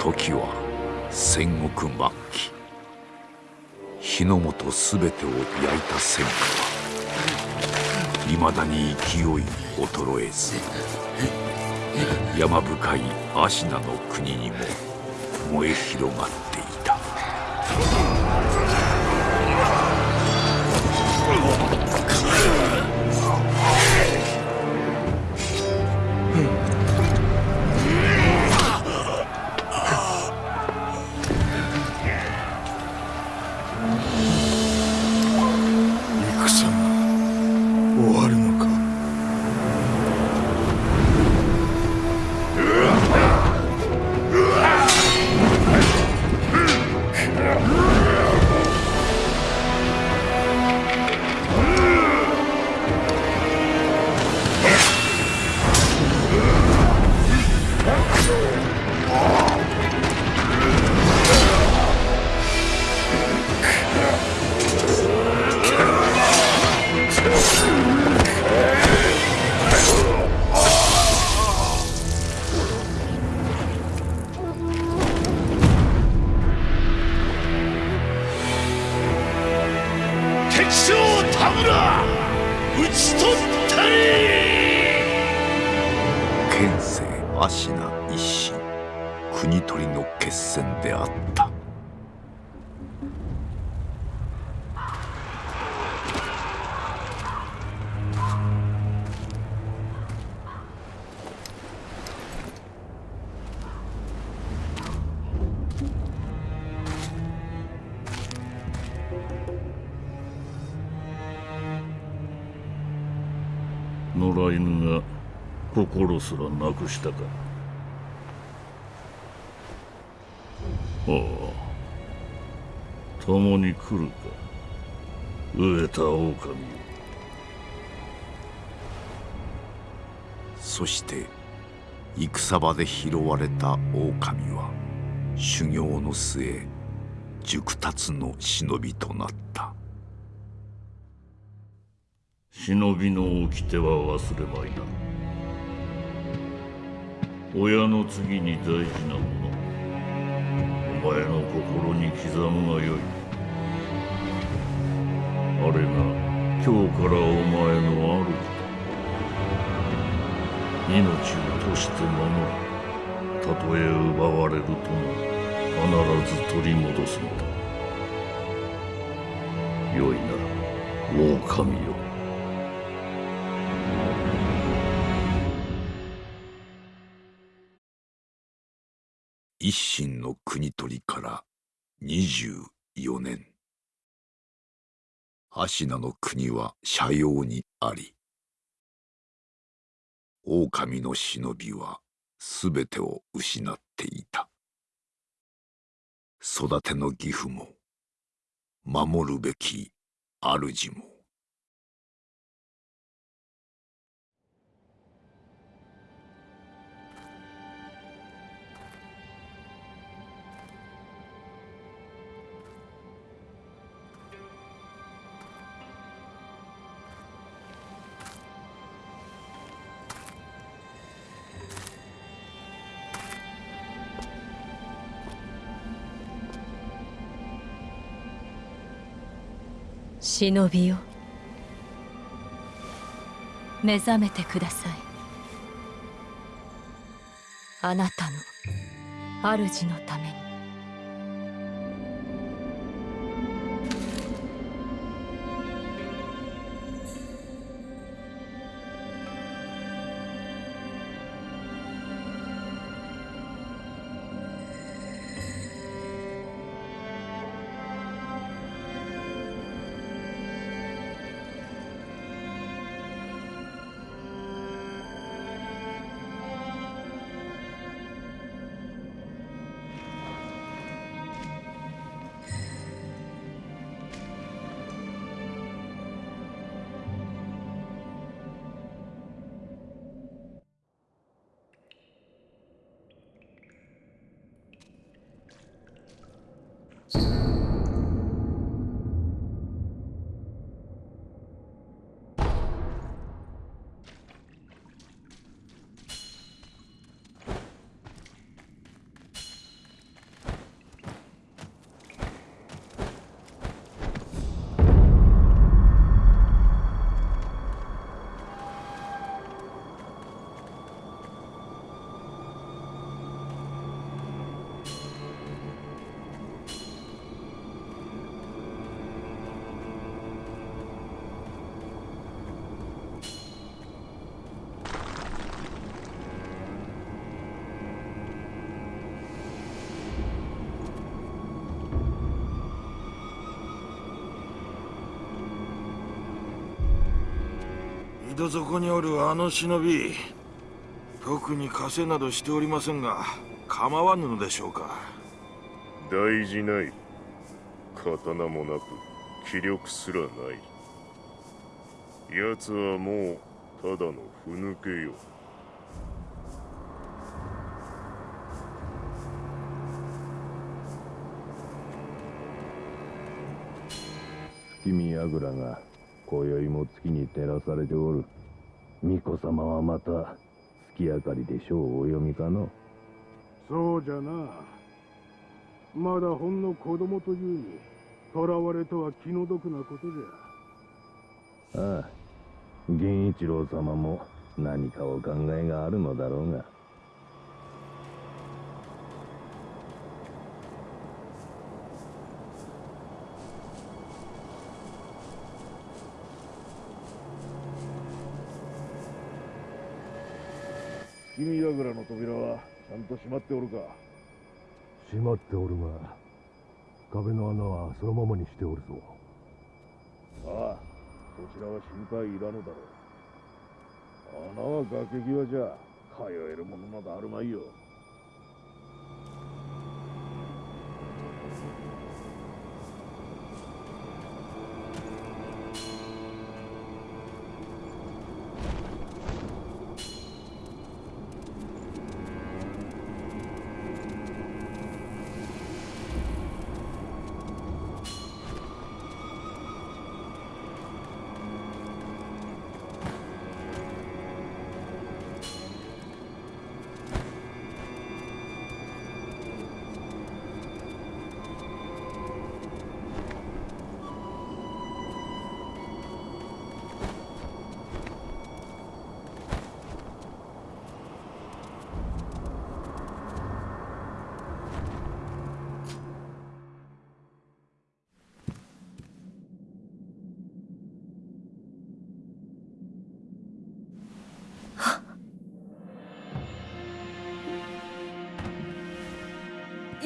時は戦国末期日の本全てを焼いた戦火はいまだに勢いに衰えず山深い芦名の国にも燃え広がっていた。すらなくしたか。ああ共に来るか。飢えた狼そして戦場で拾われた狼は修行の末熟達の忍びとなった。忍びの掟は忘れまいな親の次に大事なもの。お前の心に刻むがよい。あれが今日からお前の主だ命をとして守る。たとえ奪われるとも必ず取り戻すのだ。よいなら狼よ一心の国取りから24年。芦名の国は斜陽にあり狼の忍びは全てを失っていた。育ての義父も守るべき主も忍びよ。目覚めてください。あなたの主のために。ど底におるあの忍び特に枷などしておりませんが構わぬのでしょうか。大事ない。刀もなく気力すらない。奴はもうただのふぬけよ。月見櫓が今宵も月に照らされておる。巫女様はまた月明かりで書をお読みかの？そうじゃな。まだほんの子供というに囚われとは気の毒なことじゃ。ああ源一郎様も何かお考えがあるのだろうが君櫓の扉はちゃんと閉まっておるか？閉まっておるが壁の穴はそのままにしておるぞ。ああそちらは心配いらぬだろう。穴は崖際じゃ通えるものなどあるまいよ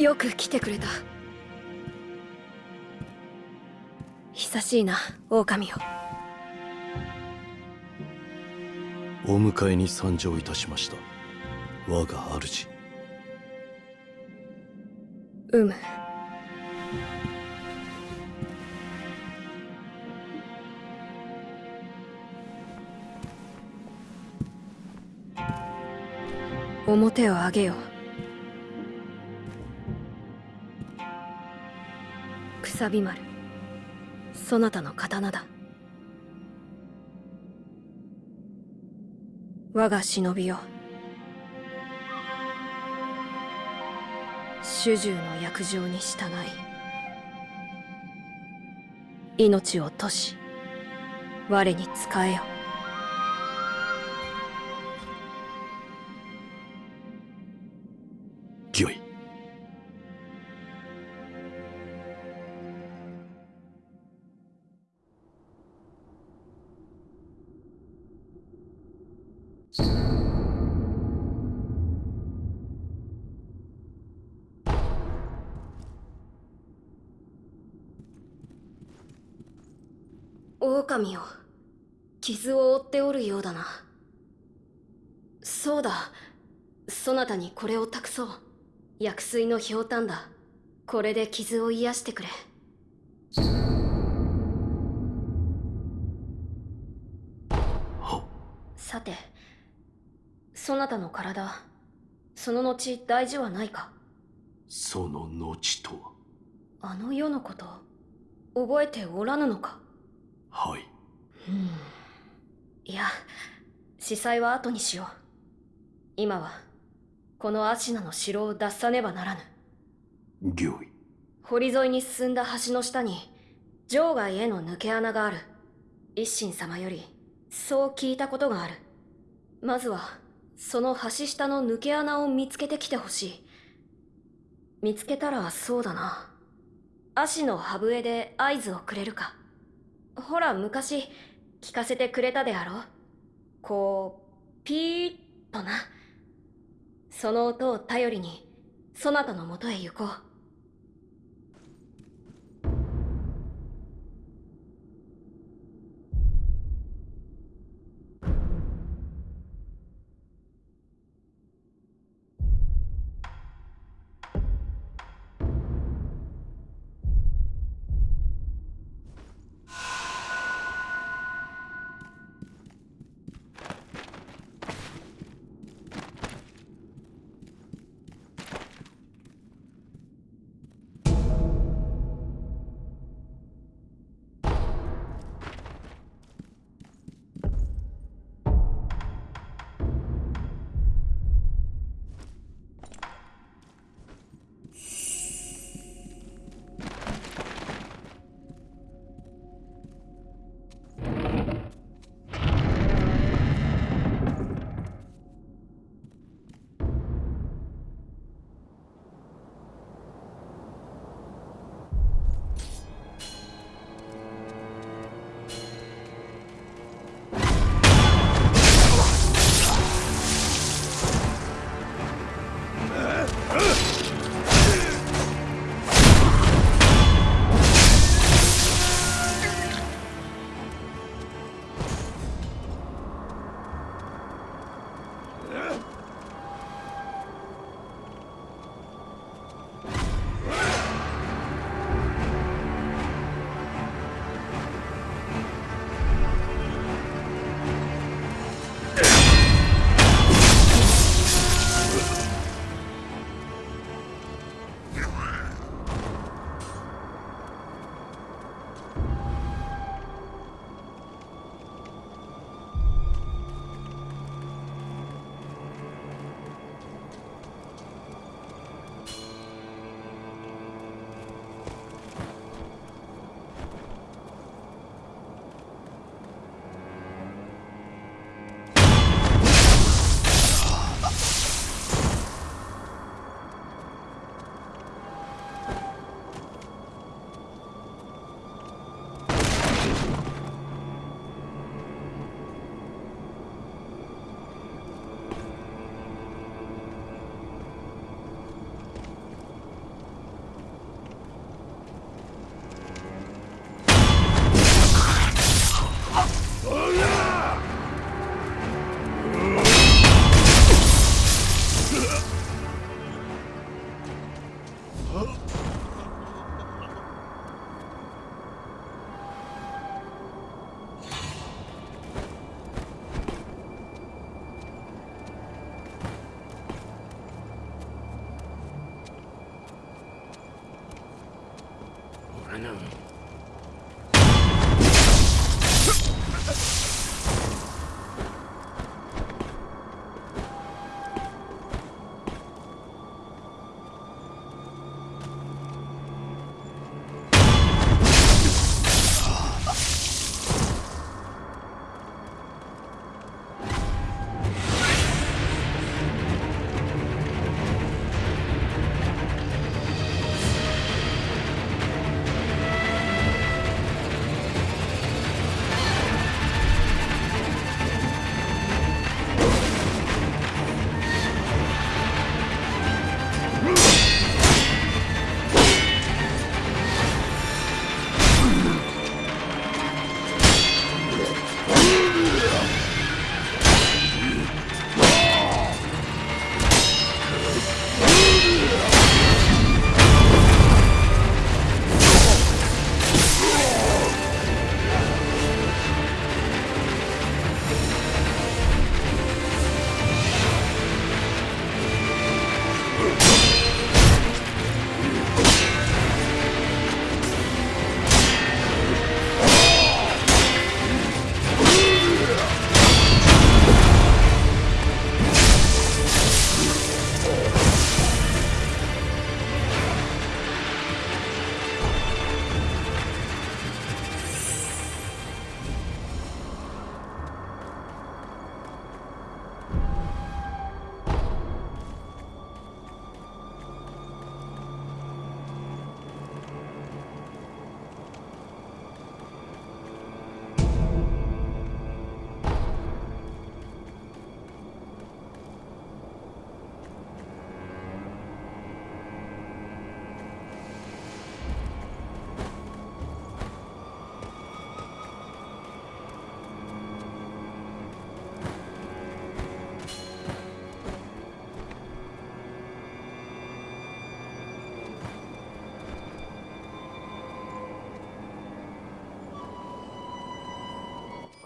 よく来てくれた。久しいな狼よお迎えに参上いたしました。我が主。うむ。表を上げよくさび丸。そなたの刀だ。我が忍びよ。主従の約定に従い命をとし我に仕えよ。狼よ傷を負っておるようだな。そうだ。そなたにこれを託そう。薬水のひょうたんだ。これで傷を癒してくれ。さてそなたの体その後大事はないか。その後とは？あの世のこと覚えておらぬのかはい。うん。いや司祭は後にしよう。今はこのアシナの城を脱さねばならぬ。御意堀沿いに進んだ橋の下に場外への抜け穴がある。一心様よりそう聞いたことがある。まずはその橋下の抜け穴を見つけてきてほしい。見つけたらそうだな。足の歯笛で合図をくれるかほら昔聞かせてくれたであろう。こうピーッとな。その音を頼りにそなたのもとへ行こう。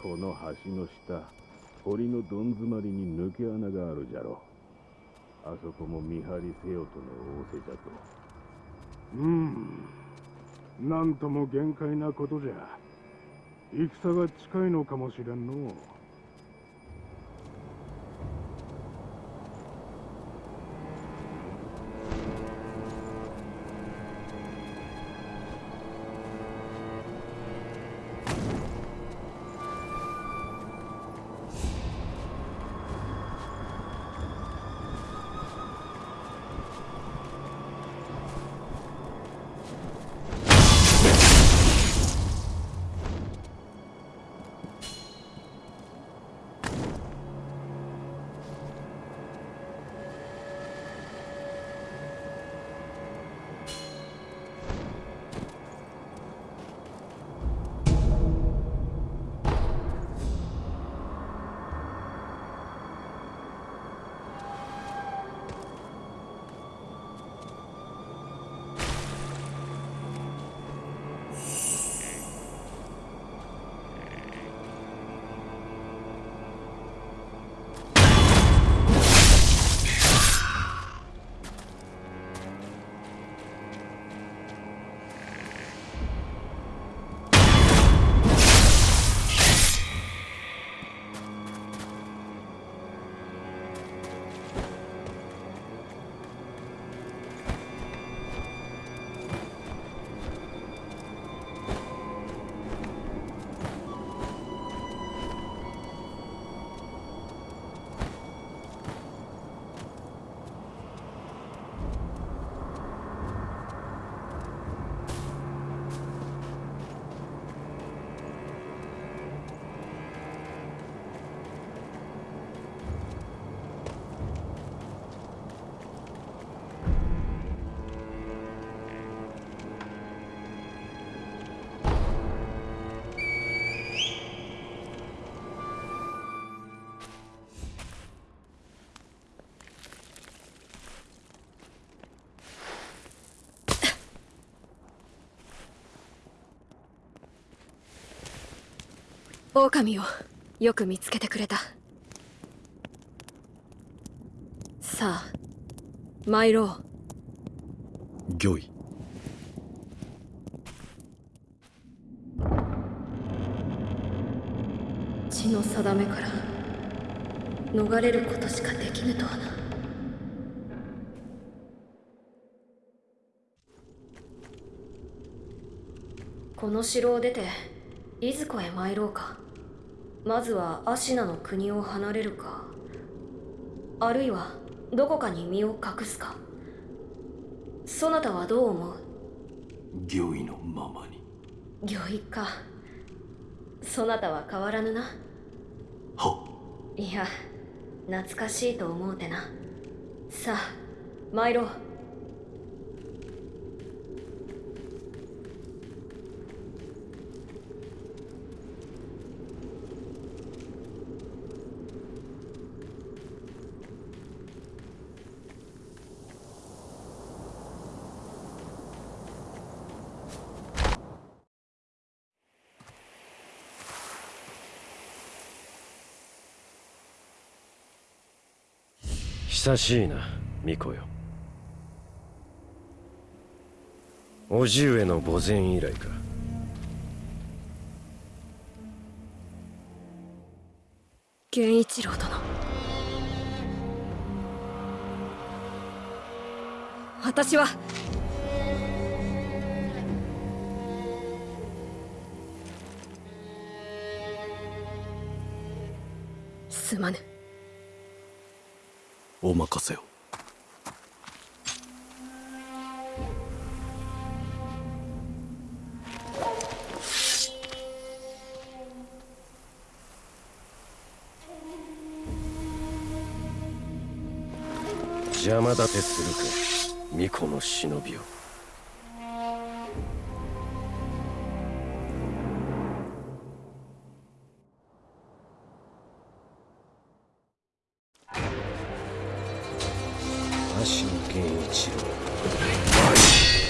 この橋の下堀のどん詰まりに抜け穴があるじゃろあそこも見張りせよとの仰せじゃと。うん。なんとも限界なことじゃ。戦が近いのかもしれんのう。狼をよく見つけてくれた。さあ参ろう。御意。血の定めから逃れることしかできぬとはな。この城を出ていずこへ参ろうかまずはアシナの国を離れるか。あるいはどこかに身を隠すか。そなたはどう思う？御意のままに。御意か。そなたは変わらぬな。はいや懐かしいと思うてな。さあ参ろう久しいな巫女よ。叔父上の墓前以来か。源一郎殿。私は。すまぬ。お任せを。邪魔立てするか巫女の忍びを。真剣一郎。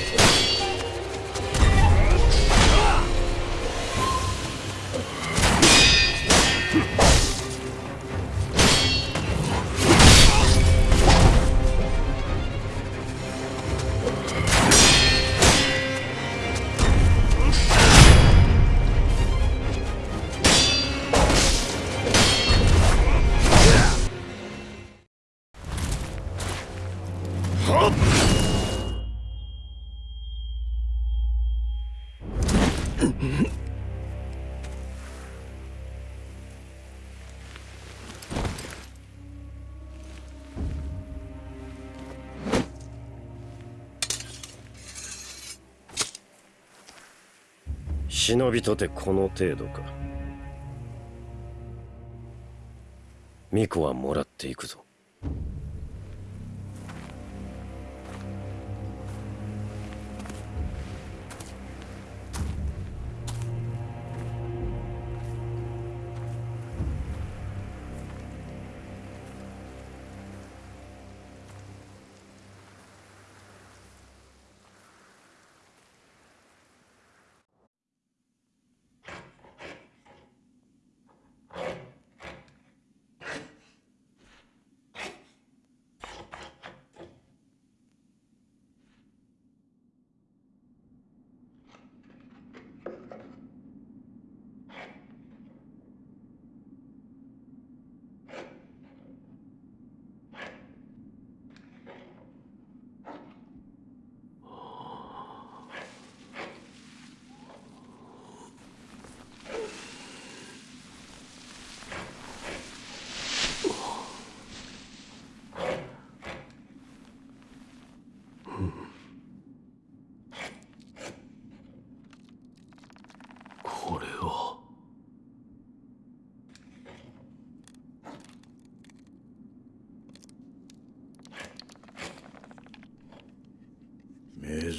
忍びとてこの程度か。巫女はもらっていくぞ。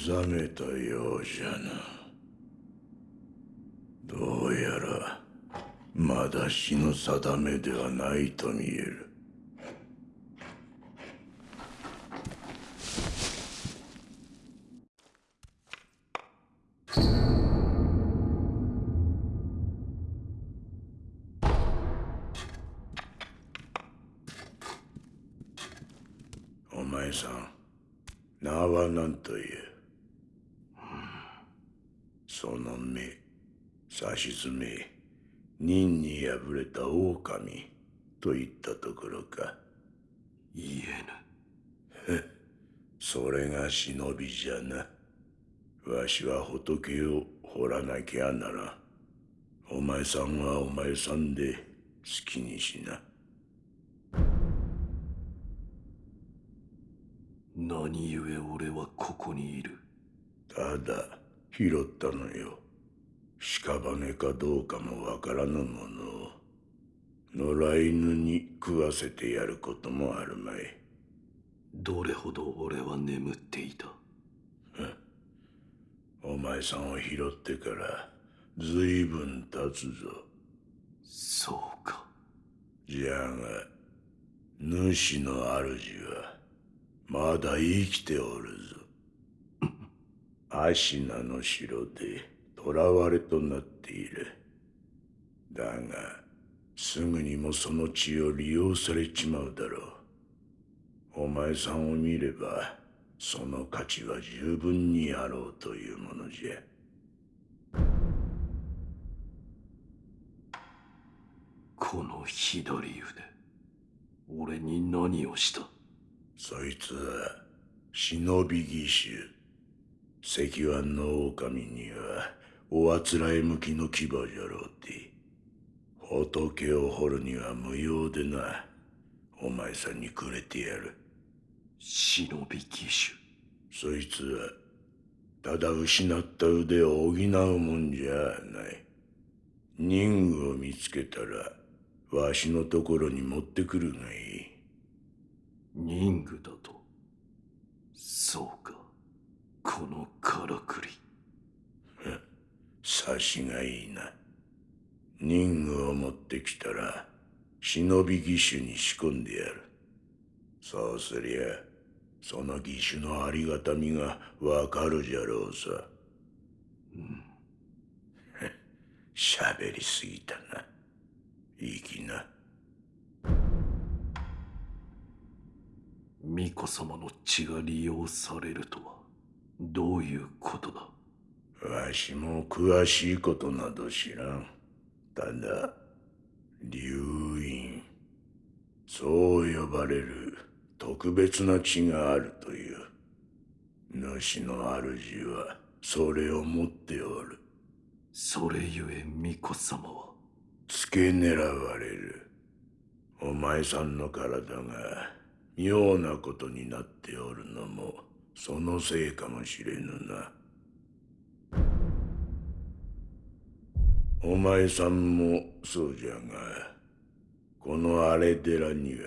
覚めたようじゃな。どうやらまだ死の定めではないと見えるお前さん名は何というその目さしずめ任に敗れた狼といったところか。言えぬ。それが忍びじゃな。わしは仏を掘らなきゃならん。お前さんはお前さんで好きにしな。何故俺はここにいる？ただ拾ったのよ。屍かどうかもわからぬものを野良犬に食わせてやることもあるまい。どれほど俺は眠っていた？お前さんを拾ってからずいぶん経つぞ。そうか。じゃが主の主はまだ生きておるぞ。アシナの城で囚われとなっている。だがすぐにもその血を利用されちまうだろう。お前さんを見ればその価値は十分にあろうというものじゃ。この左腕俺に何をした？そいつは忍び義手。石腕の狼にはおあつらえ向きの牙じゃろうて仏を掘るには無用でなお前さんにくれてやる。忍び義そいつはただ失った腕を補うもんじゃない。任具を見つけたらわしのところに持ってくるがいい。手任具だと。そうか。このからくり。察しがいいな任具を持ってきたら忍び義手に仕込んでやる。そうすりゃその義手のありがたみがわかるじゃろうさ。うん。喋りすぎたな。いいきな。巫女様の血が利用されるとはどういうことだ？わしも詳しいことなど知らんただ流院。そう呼ばれる特別な血があるという。主の主はそれを持っておる。それゆえ巫女様は。付け狙われる。お前さんの体が妙なことになっておるのもそのせいかもしれぬなお前さんもそうじゃがこの荒れ寺には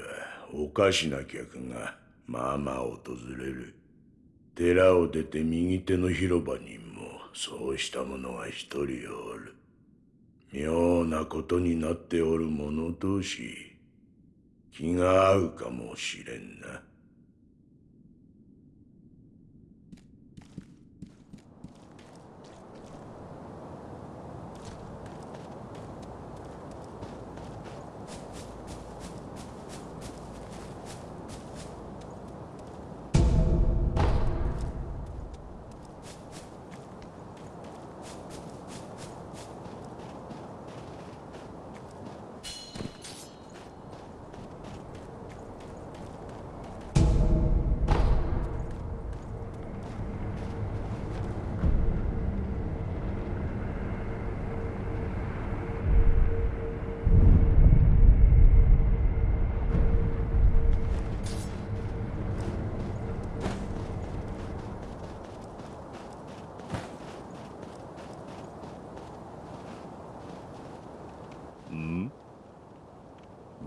おかしな客がまあまあ訪れる寺を出て右手の広場にもそうした者が一人おる妙なことになっておる者同士気が合うかもしれんな。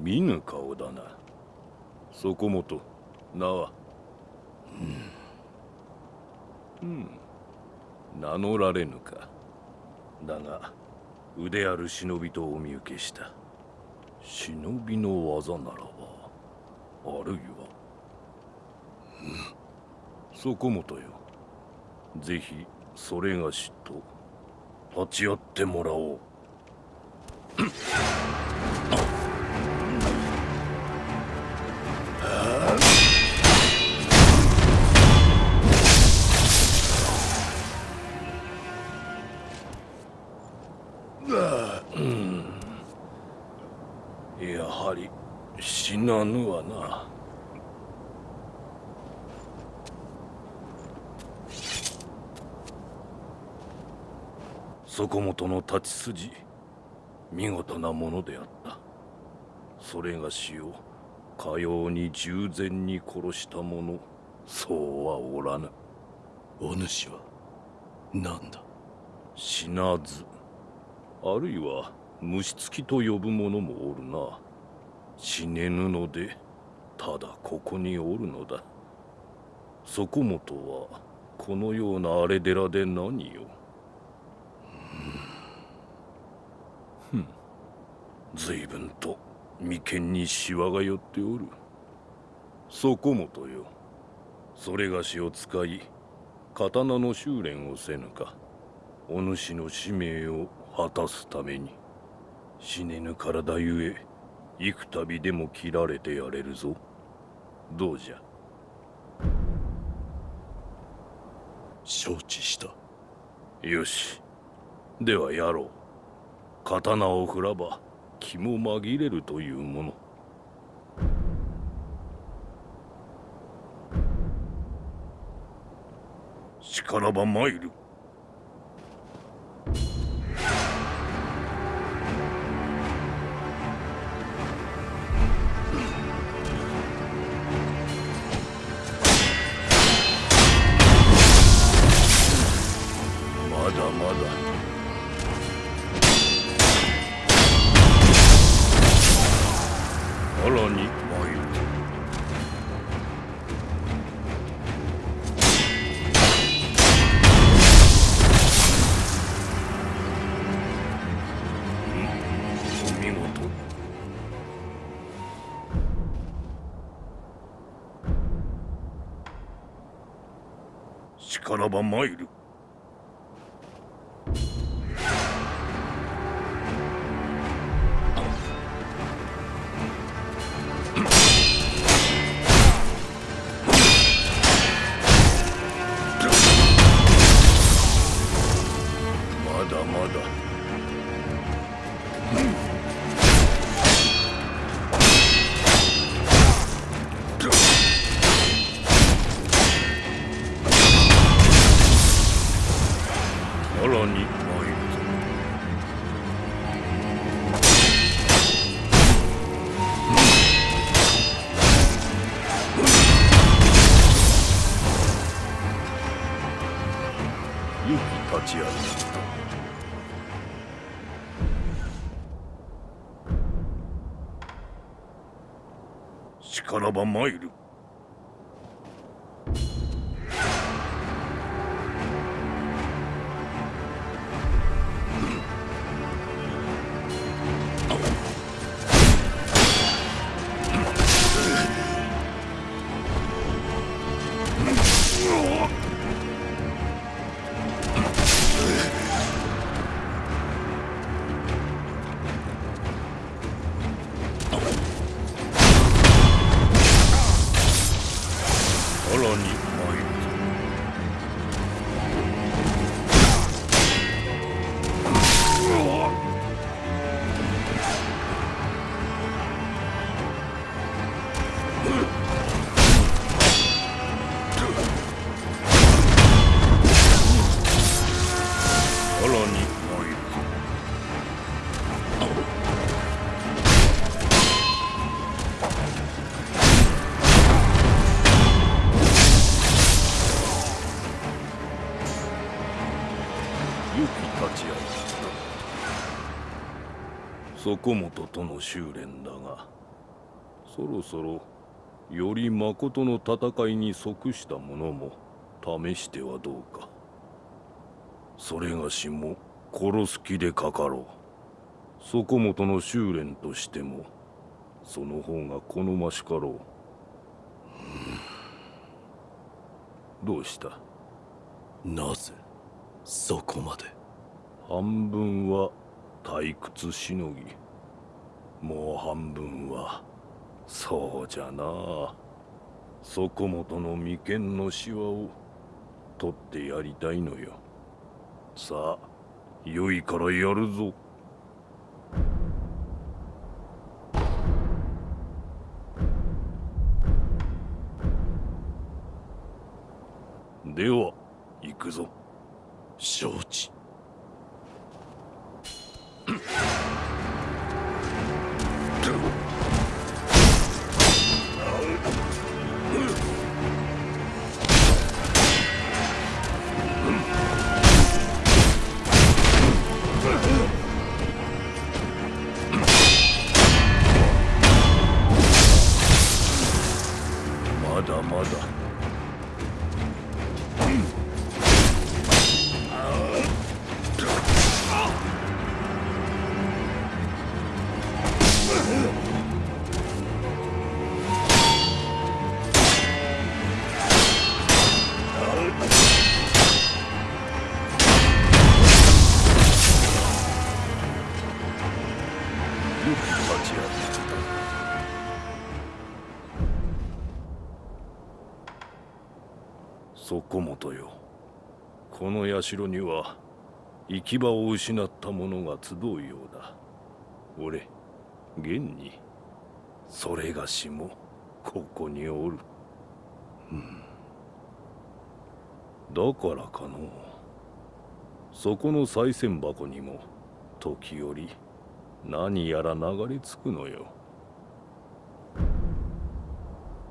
見ぬ顔だなそこもと名はうん、うん、名乗られぬかだが腕ある忍びとお見受けした忍びの技ならばあるいは、うん、そこもとよぜひそれがしと立ち会ってもらおうな。そこもとの立ち筋見事なものであった。それがしをかように従前に殺した者そうはおらぬ。お主は何だ？死なずあるいは虫つきと呼ぶ者もおるな。死ねぬのでただここにおるのだ。そこもとはこのような荒れ寺で何よ。ふん。随分と眉間にシワが寄っておる。そこもとよ。それがしを使い刀の修練をせぬか。お主の使命を果たすために。死ねぬ体ゆえ幾度でも切られてやれるぞ。どうじゃ？承知した。よし。ではやろう。刀を振らば気も紛れるというもの。しからば参る。この場参る。ば参るそこもととの修練だがそろそろより誠の戦いに即したものも試してはどうか。それがしも殺す気でかかろう。そこもとの修練としてもその方が好ましかろう。どうした？なぜそこまで？半分は退屈しのぎもう半分はそうじゃな。そこもとの眉間のシワを取ってやりたいのよ。さあ良いからやるぞ。では行くぞ。承知。まだまだ社には行き場を失った者が集うようだ。俺現にそれがしもここにおる、うん。だからかのそこの賽銭箱にも時折何やら流れ着くのよ。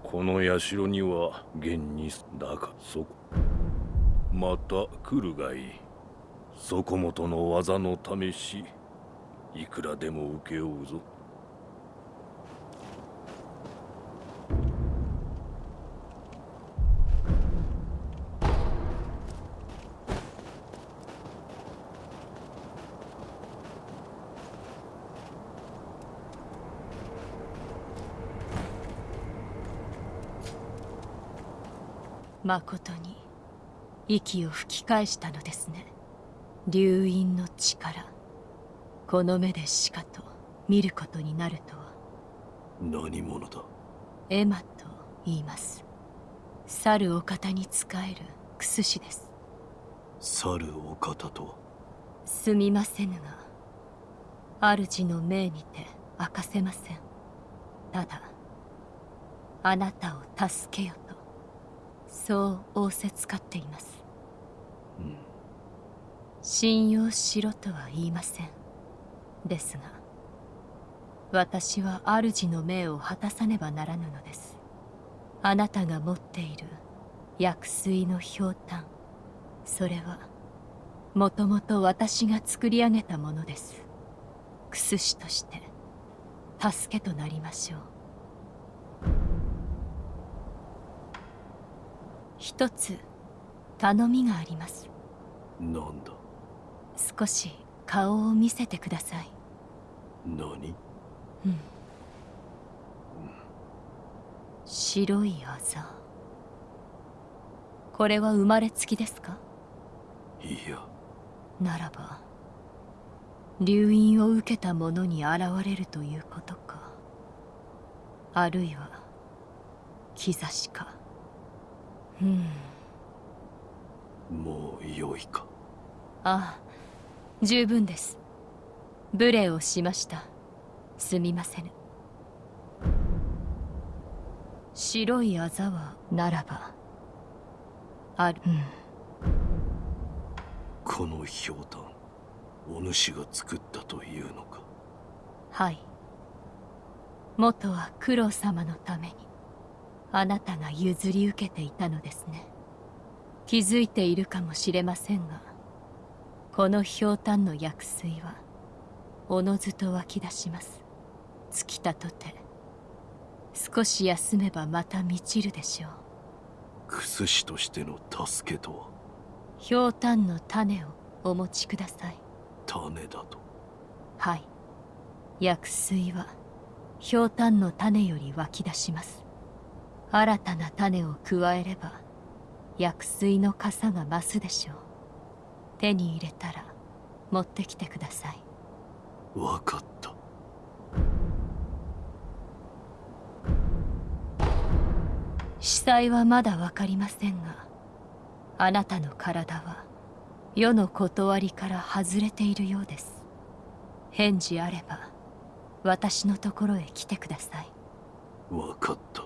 この社には現にだがそこ。また来るがいい。そこもとの技の試しいくらでも請け負うぞ。まことに。息を吹き返したのですね。流因の力。この目でしかと見ることになるとは。何者だ？エマと言います。猿お方に仕える。クス氏です。猿お方とは？すみませぬが主の命にて明かせません。ただあなたを助けよとそう仰せつかっています、信用しろとは言いません。ですが私は主の命を果たさねばならぬのです。あなたが持っている薬水のひょうたんそれはもともと私が作り上げたものですクス師として助けとなりましょう一つ頼みがあります。なんだ？少し顔を見せてください。何？うん。白いあざ。これは生まれつきですか？いや。ならば留飲を受けた者に現れるということか。あるいは兆しかうん。もう良いか。ああ十分です。無礼をしました。すみませぬ。白いあざはならばある。うん。このひょうたんお主が作ったというのか。はい。元は九郎様のためにあなたが譲り受けていたのですね。気づいているかもしれませんがこのひょうたんの薬水はおのずと湧き出します。尽きたとて少し休めばまた満ちるでしょう。クス師としての助けとは？ひょうたんの種をお持ちください。種だと？はい。薬水はひょうたんの種より湧き出します新たな種を加えれば薬水の傘が増すでしょう。手に入れたら持ってきてください。わかった。司祭はまだわかりませんがあなたの体は世の断りから外れているようです。返事あれば私のところへ来てください。わかった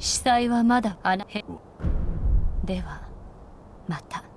司祭はまだあなへではまた。